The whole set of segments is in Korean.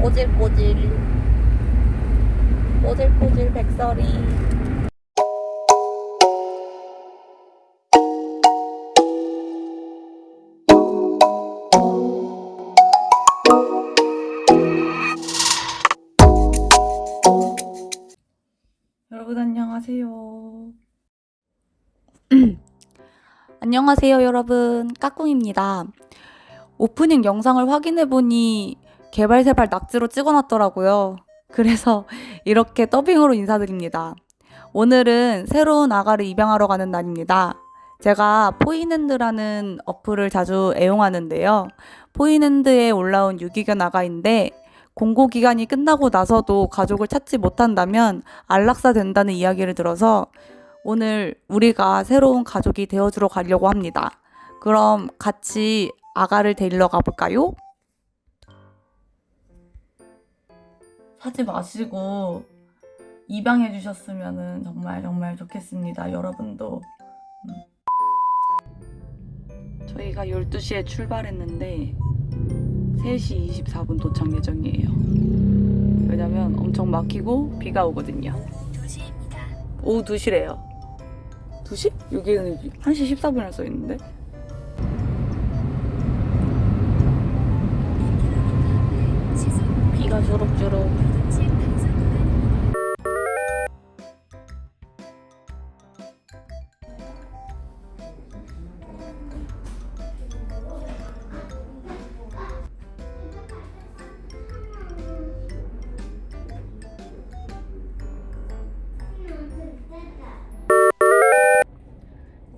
꼬질꼬질. 꼬질꼬질 백설이. 여러분 안녕하세요. 안녕하세요 여러분. 까꿍입니다. 오프닝 영상을 확인해보니 개발새발 낙지로 찍어놨더라고요. 그래서 이렇게 더빙으로 인사드립니다. 오늘은 새로운 아가를 입양하러 가는 날입니다. 제가 포인핸드라는 어플을 자주 애용하는데요. 포인핸드에 올라온 유기견 아가인데 공고 기간이 끝나고 나서도 가족을 찾지 못한다면 안락사 된다는 이야기를 들어서 오늘 우리가 새로운 가족이 되어주러 가려고 합니다. 그럼 같이 아가를 데리러 가볼까요? 사지 마시고 입양해 주셨으면 정말 정말 좋겠습니다. 여러분도. 음. 저희가 12시에 출발했는데 3시 24분 도착 예정이에요. 왜냐면 엄청 막히고 비가 오거든요. 오후 2시래요. 2시? 여기는 1시 14분이라 써 있는데. 비가 주룩주룩.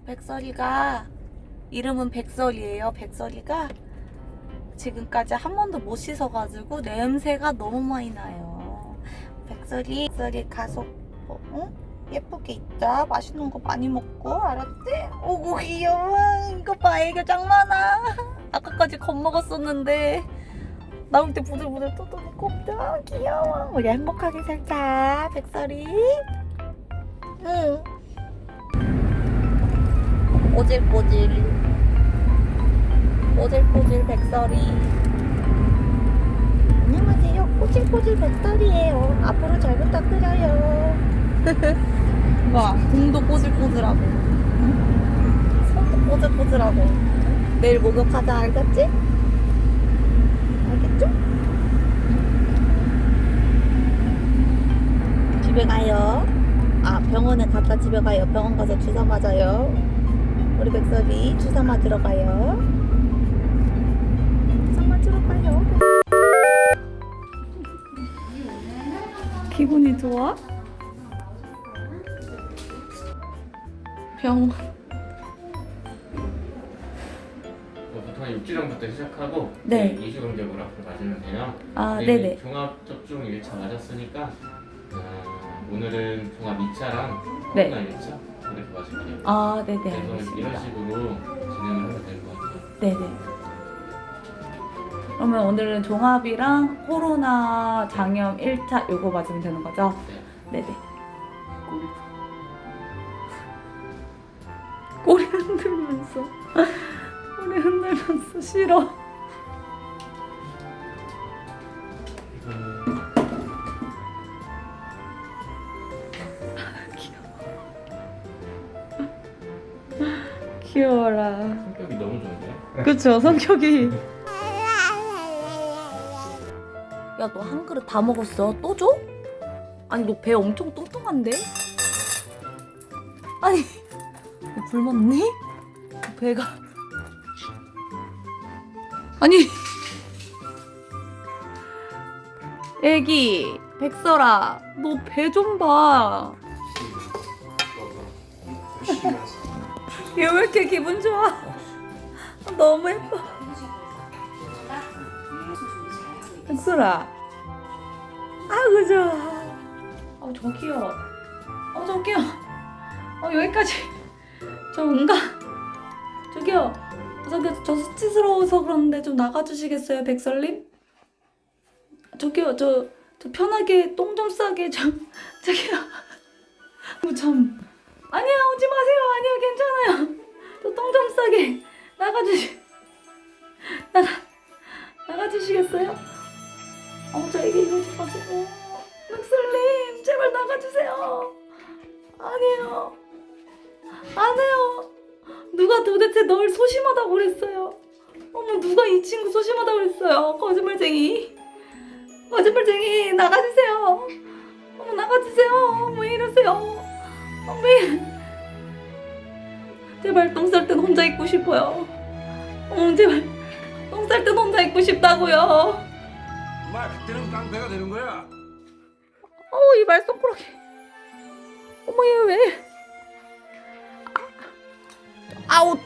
백설이가 이름은 백설이에요. 백설이가 지금까지 한 번도 못 씻어가지고 냄새가 너무 많이 나요. 백설이, 백설이 가속 어, 응? 예쁘게 있자. 맛있는 거 많이 먹고 알았지? 오고 귀여워. 이거 봐 애교 짱 많아. 아까까지 겁먹었었는데 나올 때 부들부들 떠도놓고 없다. 귀여워. 우리 행복하게 살자. 백설이. 응. 꼬질꼬질 꼬질꼬질 백설이. 안녕하세요. 꼬질꼬질 백설이에요. 앞으로 잘 부탁드려요. 와 등도 꼬질꼬질하고. 손도 꼬질꼬질하고. 내일 목욕하자 알겠지? 알겠죠? 집에 가요. 아 병원에 갔다 집에 가요. 병원 가서 주사 맞아요. 우리 백설이 주사 맞으러 가요. 기분이 좋아? 병뭐 보통 육지령부터 시작하고 네. 이주경제부로 앞으로 맞으면 돼요. 아, 네네. 이제 종합 접종 1차 맞았으니까 아, 오늘은 종합 2차랑 네. 코로나 1차 이렇게 맞을 거예요. 아, 네네, 그래서 이런 알겠습니다. 식으로 진행을 하면 될 것 같아요. 네네. 그러면 오늘은 종합이랑 코로나 장염 1차 요거 맞으면 되는 거죠? 네네. 꼬리 흔들면서 꼬리 흔들면서 싫어. 음, 귀여워라. 성격이 너무 좋은데? 그쵸 성격이 야 너 한 그릇 다 먹었어? 또 줘? 아니 너 배 엄청 뚱뚱한데? 아니 너 굶었니? 너 배가 아니 애기 백설아 너 배 좀봐 얘 왜 이렇게 기분 좋아? 너무 예뻐. 백설아. 아우 좋아. 어 저기요. 어 저기요. 어 여기까지. 저 응가. 저기요. 저기 저 수치스러워서 그런데 좀 나가주시겠어요, 백설님? 저기요, 저, 저 편하게 똥 좀 싸게 좀 저기요. 어, 참. 아니야 오지 마세요 아니요 괜찮아요 저 똥 좀 싸게 나가주시 나가 나가주시겠어요? 어, 저에게 이러지 마세요. 백설님, 제발 나가주세요. 아니에요. 안 해요. 누가 도대체 널 소심하다고 그랬어요? 어머, 누가 이 친구 소심하다고 그랬어요? 거짓말쟁이. 거짓말쟁이, 나가주세요. 어머, 나가주세요. 왜 이러세요? 어, 왜. 제발 똥 쌀 땐 혼자 있고 싶어요. 어, 제발 똥 쌀 땐 혼자 있고 싶다고요. 마 그때는 깡패가 되는 거야. 어우 이 말썽꾸러기 어머 얘 왜? 아, 아우 아,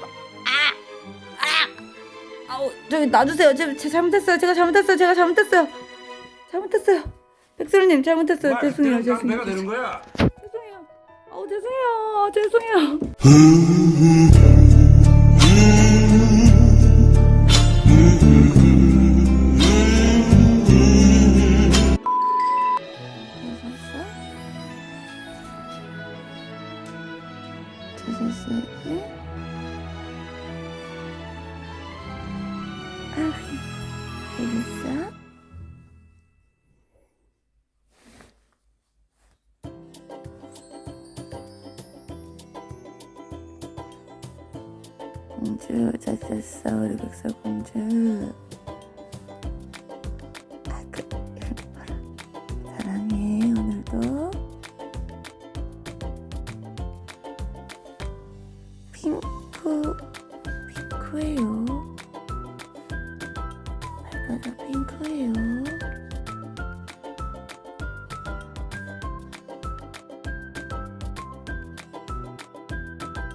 아, 아우 저기 놔주세요. 제, 제 잘못했어요. 제가 잘못했어요. 제가 잘못했어요. 잘못했어요. 백설님 잘못했어요. 마 죄송해요. 그때는 깡패가 죄송해요. 되는 거야. 죄송해요. 아우 죄송해요. 죄송해요. 알겠어. 공주 찾았어 우리 백설 공주. Thank you.